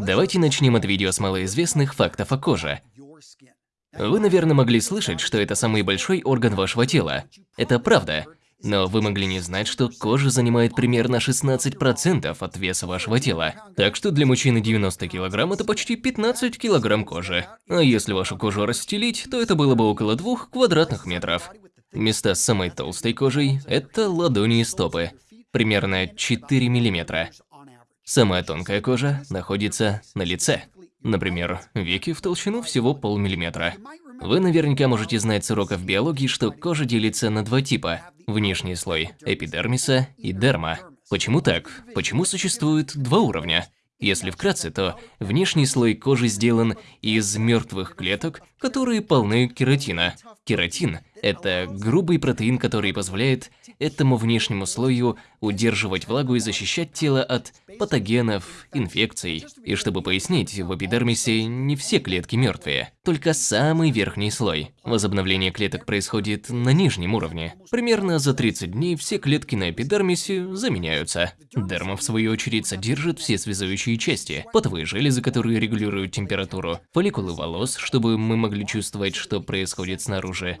Давайте начнем от видео с малоизвестных фактов о коже. Вы, наверное, могли слышать, что это самый большой орган вашего тела. Это правда. Но вы могли не знать, что кожа занимает примерно 16% от веса вашего тела. Так что для мужчины 90 кг это почти 15 кг кожи. А если вашу кожу расстелить, то это было бы около 2 квадратных метров. Места с самой толстой кожей – это ладони и стопы. Примерно 4 мм. Самая тонкая кожа находится на лице. Например, веки в толщину всего полмиллиметра. Вы наверняка можете знать с уроков биологии, что кожа делится на два типа – внешний слой эпидермиса и дерма. Почему так? Почему существует два уровня? Если вкратце, то внешний слой кожи сделан из мертвых клеток, которые полны кератина. Кератин – это грубый протеин, который позволяет этому внешнему слою удерживать влагу и защищать тело от патогенов, инфекций. И чтобы пояснить, в эпидермисе не все клетки мертвые, только самый верхний слой. Возобновление клеток происходит на нижнем уровне. Примерно за 30 дней все клетки на эпидермисе заменяются. Дерма, в свою очередь, содержит все связующие части, потовые железы, которые регулируют температуру, фолликулы волос, чтобы мы могли чувствовать, что происходит снаружи,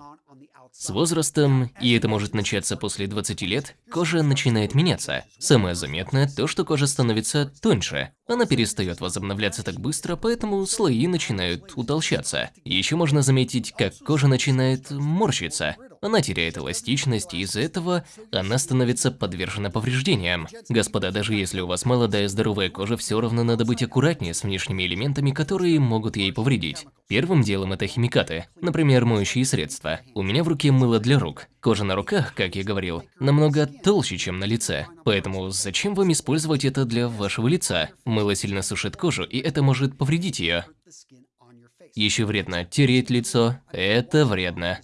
с возрастом, и это может начаться после 20 лет, кожа начинает меняться. Самое заметное то, что кожа становится тоньше. Она перестает возобновляться так быстро, поэтому слои начинают утолщаться. Еще можно заметить, как кожа начинает морщиться. Она теряет эластичность, и из-за этого она становится подвержена повреждениям. Господа, даже если у вас молодая здоровая кожа, все равно надо быть аккуратнее с внешними элементами, которые могут ей повредить. Первым делом это химикаты, например, моющие средства. У меня в руке мыло для рук. Кожа на руках, как я говорил, намного толще, чем на лице. Поэтому зачем вам использовать это для вашего лица? Мыло сильно сушит кожу, и это может повредить ее. Еще вредно тереть лицо. Это вредно.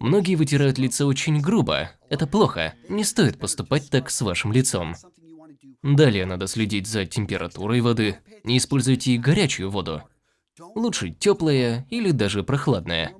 Многие вытирают лицо очень грубо. Это плохо. Не стоит поступать так с вашим лицом. Далее надо следить за температурой воды. Не используйте горячую воду. Лучше теплая или даже прохладная.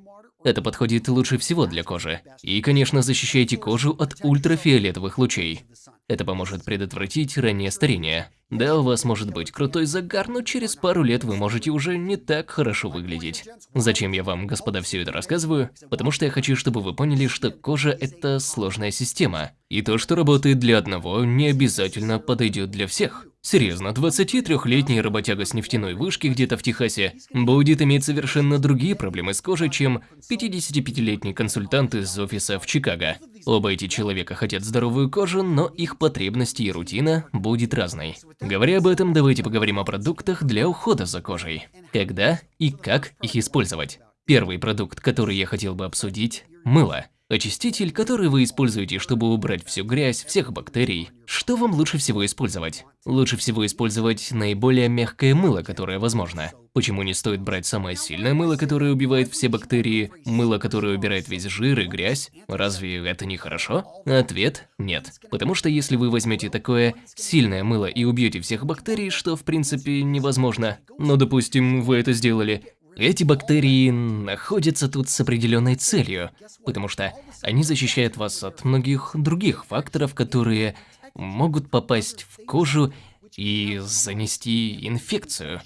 Это подходит лучше всего для кожи. И, конечно, защищайте кожу от ультрафиолетовых лучей. Это поможет предотвратить раннее старение. Да, у вас может быть крутой загар, но через пару лет вы можете уже не так хорошо выглядеть. Зачем я вам, господа, все это рассказываю? Потому что я хочу, чтобы вы поняли, что кожа – это сложная система. И то, что работает для одного, не обязательно подойдет для всех. Серьезно, 23-летний работяга с нефтяной вышки где-то в Техасе будет иметь совершенно другие проблемы с кожей, чем 55-летний консультант из офиса в Чикаго. Оба эти человека хотят здоровую кожу, но их потребности и рутина будет разной. Говоря об этом, давайте поговорим о продуктах для ухода за кожей. Когда и как их использовать. Первый продукт, который я хотел бы обсудить – мыло. Очиститель, который вы используете, чтобы убрать всю грязь, всех бактерий. Что вам лучше всего использовать? Лучше всего использовать наиболее мягкое мыло, которое возможно. Почему не стоит брать самое сильное мыло, которое убивает все бактерии, мыло, которое убирает весь жир и грязь? Разве это не хорошо? Ответ – нет. Потому что если вы возьмете такое сильное мыло и убьете всех бактерий, что в принципе невозможно, но допустим вы это сделали, эти бактерии находятся тут с определенной целью, потому что они защищают вас от многих других факторов, которые могут попасть в кожу и занести инфекцию.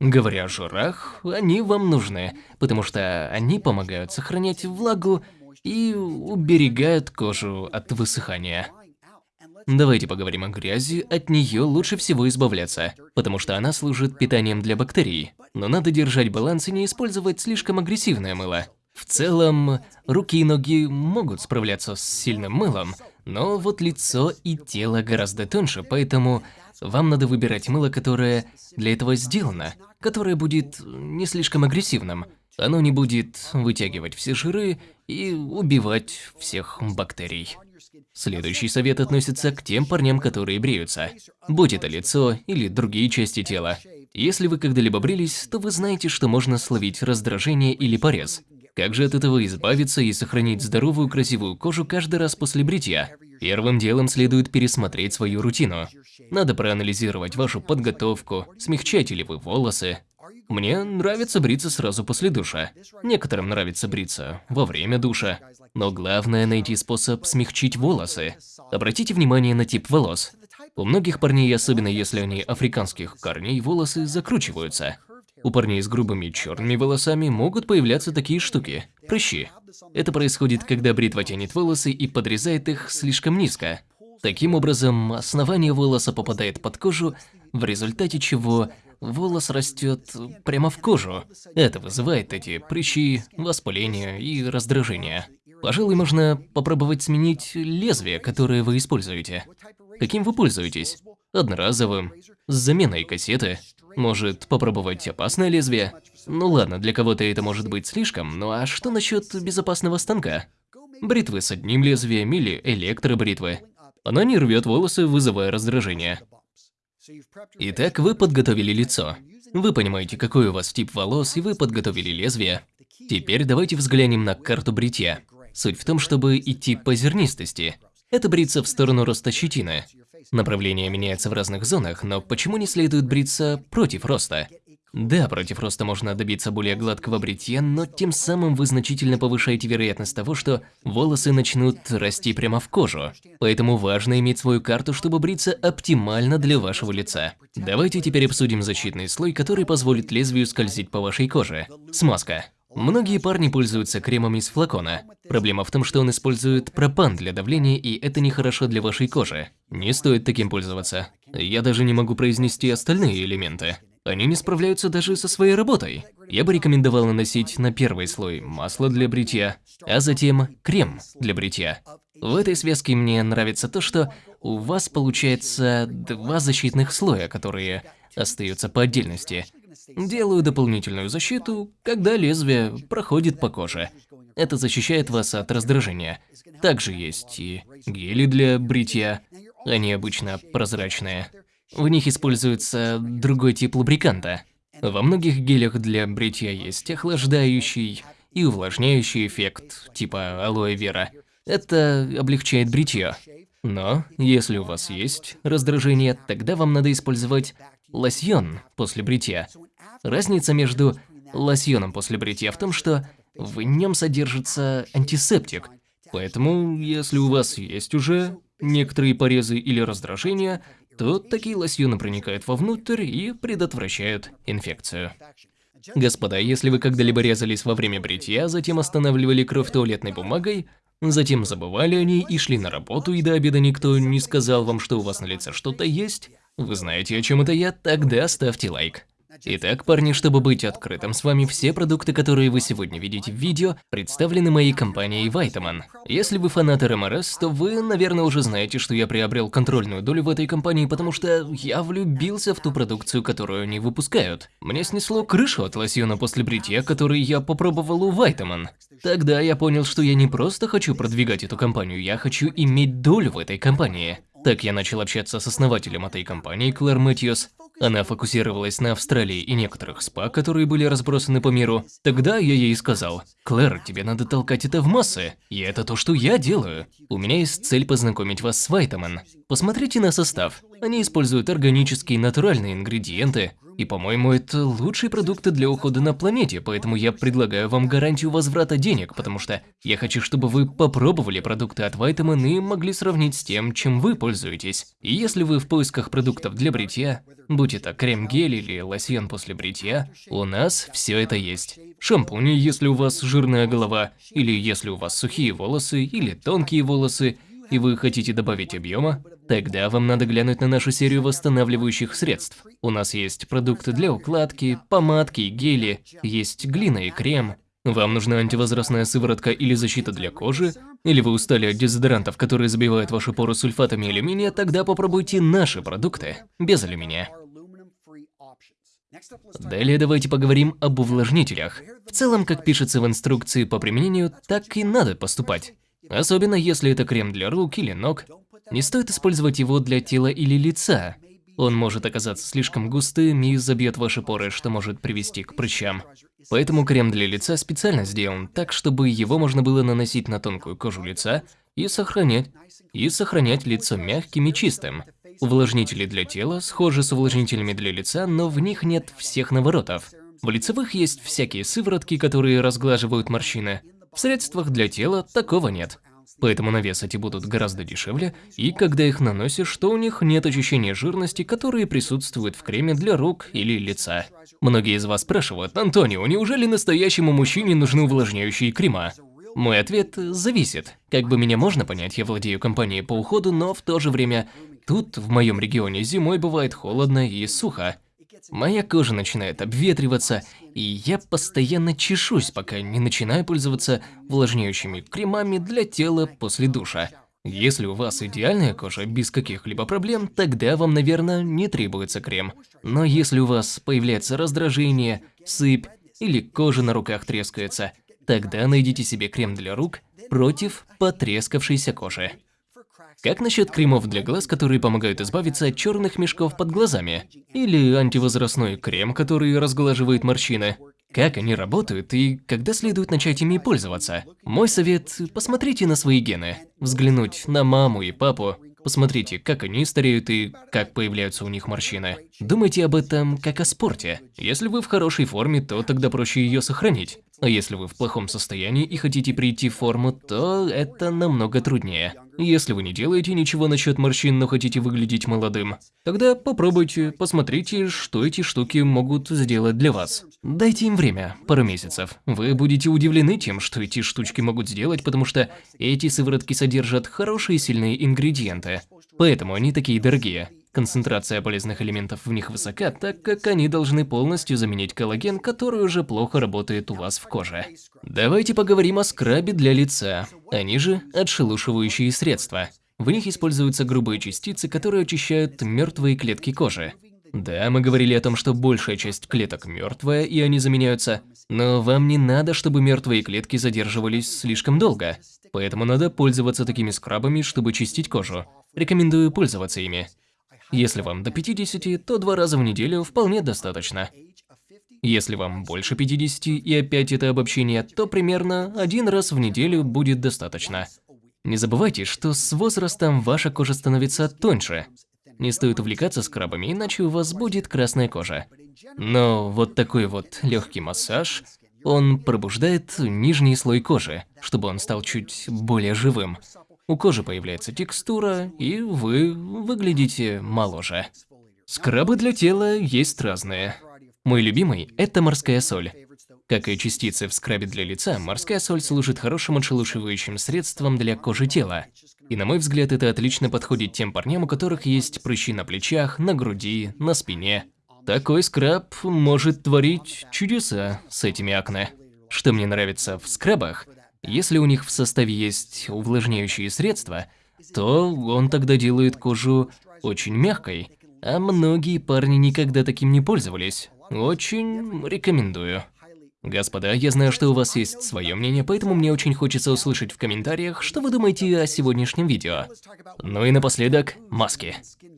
Говоря о жирах, они вам нужны, потому что они помогают сохранять влагу и уберегают кожу от высыхания. Давайте поговорим о грязи, от нее лучше всего избавляться, потому что она служит питанием для бактерий. Но надо держать баланс и не использовать слишком агрессивное мыло. В целом, руки и ноги могут справляться с сильным мылом, но вот лицо и тело гораздо тоньше, поэтому вам надо выбирать мыло, которое для этого сделано, которое будет не слишком агрессивным. Оно не будет вытягивать все жиры и убивать всех бактерий. Следующий совет относится к тем парням, которые бреются. Будь это лицо или другие части тела. Если вы когда-либо брились, то вы знаете, что можно словить раздражение или порез. Как же от этого избавиться и сохранить здоровую красивую кожу каждый раз после бритья? Первым делом следует пересмотреть свою рутину. Надо проанализировать вашу подготовку, смягчаете ли вы волосы, мне нравится бриться сразу после душа. Некоторым нравится бриться во время душа. Но главное найти способ смягчить волосы. Обратите внимание на тип волос. У многих парней, особенно если они африканских корней, волосы закручиваются. У парней с грубыми черными волосами могут появляться такие штуки – прыщи. Это происходит, когда бритва тянет волосы и подрезает их слишком низко. Таким образом, основание волоса попадает под кожу, в результате чего волос растет прямо в кожу. Это вызывает эти прыщи, воспаление и раздражение. Пожалуй, можно попробовать сменить лезвие, которое вы используете. Каким вы пользуетесь? Одноразовым, с заменой кассеты. Может, попробовать опасное лезвие? Ну ладно, для кого-то это может быть слишком, ну а что насчет безопасного станка? Бритвы с одним лезвием или электробритвы. Она не рвет волосы, вызывая раздражение. Итак, вы подготовили лицо. Вы понимаете, какой у вас тип волос, и вы подготовили лезвие. Теперь давайте взглянем на карту бритья. Суть в том, чтобы идти по зернистости. Это бриться в сторону роста щетины. Направление меняется в разных зонах, но почему не следует бриться против роста? Да, против роста можно добиться более гладкого бритья, но тем самым вы значительно повышаете вероятность того, что волосы начнут расти прямо в кожу. Поэтому важно иметь свою карту, чтобы бриться оптимально для вашего лица. Давайте теперь обсудим защитный слой, который позволит лезвию скользить по вашей коже. Смазка. Многие парни пользуются кремом из флакона. Проблема в том, что он использует пропан для давления, и это нехорошо для вашей кожи. Не стоит таким пользоваться. Я даже не могу произнести остальные элементы. Они не справляются даже со своей работой. Я бы рекомендовал наносить на первый слой масло для бритья, а затем крем для бритья. В этой связке мне нравится то, что у вас получается два защитных слоя, которые остаются по отдельности. Делаю дополнительную защиту, когда лезвие проходит по коже. Это защищает вас от раздражения. Также есть и гели для бритья. Они обычно прозрачные. В них используется другой тип лубриканта. Во многих гелях для бритья есть охлаждающий и увлажняющий эффект, типа алоэ вера. Это облегчает бритье. Но, если у вас есть раздражение, тогда вам надо использовать лосьон после бритья. Разница между лосьоном после бритья в том, что в нем содержится антисептик. Поэтому, если у вас есть уже некоторые порезы или раздражения, то такие лосьоны проникают вовнутрь и предотвращают инфекцию. Господа, если вы когда-либо резались во время бритья, затем останавливали кровь туалетной бумагой, затем забывали о ней и шли на работу, и до обеда никто не сказал вам, что у вас на лице что-то есть, вы знаете, о чем это я, тогда ставьте лайк. Итак, парни, чтобы быть открытым с вами, все продукты, которые вы сегодня видите в видео, представлены моей компанией Vitamin. Если вы фанат РМРС, то вы, наверное, уже знаете, что я приобрел контрольную долю в этой компании, потому что я влюбился в ту продукцию, которую они выпускают. Мне снесло крышу от лосьона после бритья, который я попробовал у Vitamin. Тогда я понял, что я не просто хочу продвигать эту компанию, я хочу иметь долю в этой компании. Так я начал общаться с основателем этой компании, Клэр Мэтьюс. Она фокусировалась на Австралии и некоторых спа, которые были разбросаны по миру. Тогда я ей сказал, «Клэр, тебе надо толкать это в массы, и это то, что я делаю. У меня есть цель познакомить вас с Вайтаман. Посмотрите на состав. Они используют органические натуральные ингредиенты, и, по-моему, это лучшие продукты для ухода на планете, поэтому я предлагаю вам гарантию возврата денег, потому что я хочу, чтобы вы попробовали продукты от Vitamin и могли сравнить с тем, чем вы пользуетесь. И если вы в поисках продуктов для бритья, будь это крем-гель или лосьон после бритья, у нас все это есть. Шампуни, если у вас жирная голова, или если у вас сухие волосы, или тонкие волосы, и вы хотите добавить объема, тогда вам надо глянуть на нашу серию восстанавливающих средств. У нас есть продукты для укладки, помадки, гели, есть глина и крем. Вам нужна антивозрастная сыворотка или защита для кожи? Или вы устали от дезодорантов, которые забивают ваши поры сульфатами алюминия, тогда попробуйте наши продукты без алюминия. Далее давайте поговорим об увлажнителях. В целом, как пишется в инструкции по применению, так и надо поступать. Особенно если это крем для рук или ног. Не стоит использовать его для тела или лица. Он может оказаться слишком густым и забьет ваши поры, что может привести к прыщам. Поэтому крем для лица специально сделан так, чтобы его можно было наносить на тонкую кожу лица и сохранять, и сохранять лицо мягким и чистым. Увлажнители для тела схожи с увлажнителями для лица, но в них нет всех наворотов. В лицевых есть всякие сыворотки, которые разглаживают морщины, в средствах для тела такого нет. Поэтому на вес эти будут гораздо дешевле, и когда их наносишь, то у них нет ощущения жирности, которые присутствуют в креме для рук или лица. Многие из вас спрашивают, Антонио, неужели настоящему мужчине нужны увлажняющие крема? Мой ответ – зависит. Как бы меня можно понять, я владею компанией по уходу, но в то же время тут, в моем регионе, зимой бывает холодно и сухо. Моя кожа начинает обветриваться, и я постоянно чешусь, пока не начинаю пользоваться увлажняющими кремами для тела после душа. Если у вас идеальная кожа без каких-либо проблем, тогда вам, наверное, не требуется крем. Но если у вас появляется раздражение, сыпь или кожа на руках трескается, тогда найдите себе крем для рук против потрескавшейся кожи. Как насчет кремов для глаз, которые помогают избавиться от черных мешков под глазами? Или антивозрастной крем, который разглаживает морщины? Как они работают и когда следует начать ими пользоваться? Мой совет – посмотрите на свои гены. Взглянуть на маму и папу, Посмотрите, как они стареют и как появляются у них морщины. Думайте об этом как о спорте. Если вы в хорошей форме, то тогда проще ее сохранить. А если вы в плохом состоянии и хотите прийти в форму, то это намного труднее. Если вы не делаете ничего насчет морщин, но хотите выглядеть молодым, тогда попробуйте, посмотрите, что эти штуки могут сделать для вас. Дайте им время, пару месяцев. Вы будете удивлены тем, что эти штучки могут сделать, потому что эти сыворотки содержат хорошие сильные ингредиенты. Поэтому они такие дорогие. Концентрация полезных элементов в них высока, так как они должны полностью заменить коллаген, который уже плохо работает у вас в коже. Давайте поговорим о скрабе для лица. Они же отшелушивающие средства. В них используются грубые частицы, которые очищают мертвые клетки кожи. Да, мы говорили о том, что большая часть клеток мертвая, и они заменяются, но вам не надо, чтобы мертвые клетки задерживались слишком долго. Поэтому надо пользоваться такими скрабами, чтобы чистить кожу. Рекомендую пользоваться ими. Если вам до 50, то два раза в неделю вполне достаточно. Если вам больше 50 и опять это обобщение, то примерно один раз в неделю будет достаточно. Не забывайте, что с возрастом ваша кожа становится тоньше. Не стоит увлекаться скрабами, иначе у вас будет красная кожа. Но вот такой вот легкий массаж, он пробуждает нижний слой кожи, чтобы он стал чуть более живым. У кожи появляется текстура, и вы выглядите моложе. Скрабы для тела есть разные. Мой любимый – это морская соль. Как и частицы в скрабе для лица, морская соль служит хорошим отшелушивающим средством для кожи тела. И на мой взгляд, это отлично подходит тем парням, у которых есть прыщи на плечах, на груди, на спине. Такой скраб может творить чудеса с этими акне. Что мне нравится в скрабах – если у них в составе есть увлажняющие средства, то он тогда делает кожу очень мягкой, а многие парни никогда таким не пользовались. Очень рекомендую. Господа, я знаю, что у вас есть свое мнение, поэтому мне очень хочется услышать в комментариях, что вы думаете о сегодняшнем видео. Ну и напоследок, маски.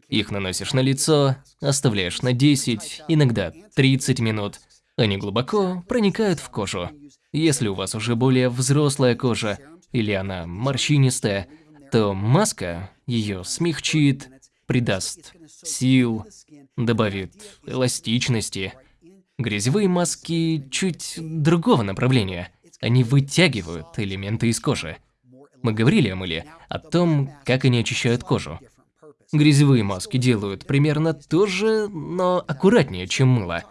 Их наносишь на лицо, оставляешь на 10, иногда 30 минут. Они глубоко проникают в кожу. Если у вас уже более взрослая кожа или она морщинистая, то маска ее смягчит, придаст сил, добавит эластичности. Грязевые маски чуть другого направления. Они вытягивают элементы из кожи. Мы говорили мыле, о том, как они очищают кожу. Грязевые маски делают примерно то же, но аккуратнее, чем мыло.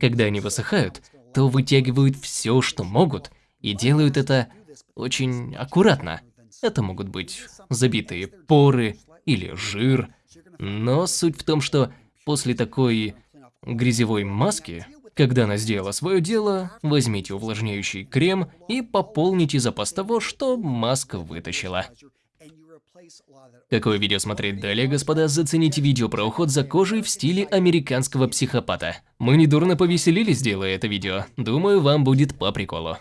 Когда они высыхают, то вытягивают все, что могут, и делают это очень аккуратно. Это могут быть забитые поры или жир, но суть в том, что после такой грязевой маски, когда она сделала свое дело, возьмите увлажняющий крем и пополните запас того, что маска вытащила. Какое видео смотреть далее, господа? Зацените видео про уход за кожей в стиле американского психопата. Мы недурно повеселились, делая это видео. Думаю, вам будет по приколу.